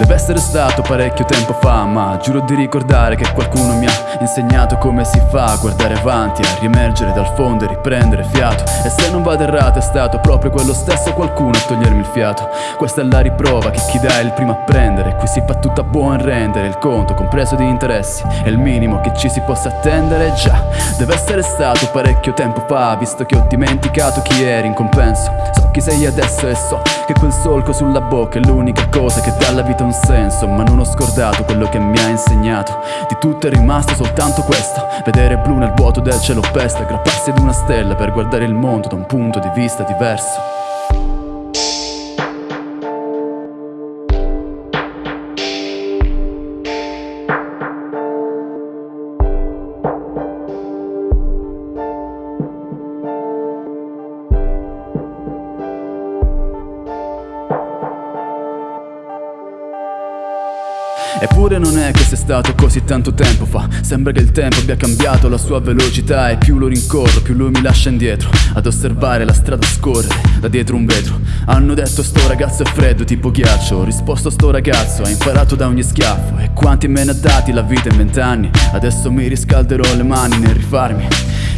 Deve essere stato parecchio tempo fa Ma giuro di ricordare che qualcuno mi ha insegnato come si fa A guardare avanti, a riemergere dal fondo e riprendere fiato. E se non vado errato è stato proprio quello stesso qualcuno a togliermi il fiato. Questa è la riprova che chi dà è il primo a prendere. Qui si fa tutto a buon rendere Il conto compreso di interessi È il minimo che ci si possa attendere. Già, deve essere stato parecchio tempo fa Visto che ho dimenticato chi eri in compenso. So chi sei adesso e so che quel solco sulla bocca è l'unica cosa che dà alla vita un senso Ma non ho scordato quello che mi ha insegnato. Di tutto è rimasto soltanto questo Vedere blu nel vuoto del cielo pesta Aggrapparsi ad una stella per guardare il mondo da un punto di vista diverso Eppure non è che sia stato così tanto tempo fa. Sembra che il tempo abbia cambiato la sua velocità E più lo rincorro, più lui mi lascia indietro. Ad osservare la strada scorrere da dietro un vetro. Hanno detto sto ragazzo è freddo tipo ghiaccio. Ho risposto sto ragazzo ha imparato da ogni schiaffo. E quanti me ne ha dati la vita in vent'anni? Adesso mi riscalderò le mani nel rifarmi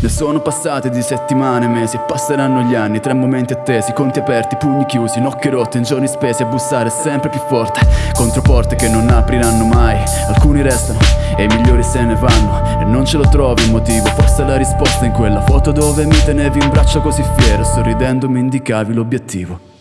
ne sono passate di settimane, mesi e passeranno gli anni Tre momenti attesi, conti aperti, pugni chiusi, nocche rotte In giorni spesi a bussare sempre più forte. Contro porte che non apriranno mai Alcuni restano e i migliori se ne vanno. E non ce lo trovi il motivo, forse la risposta in quella. Foto Dove mi tenevi in braccio così fiero Sorridendo mi indicavi l'obiettivo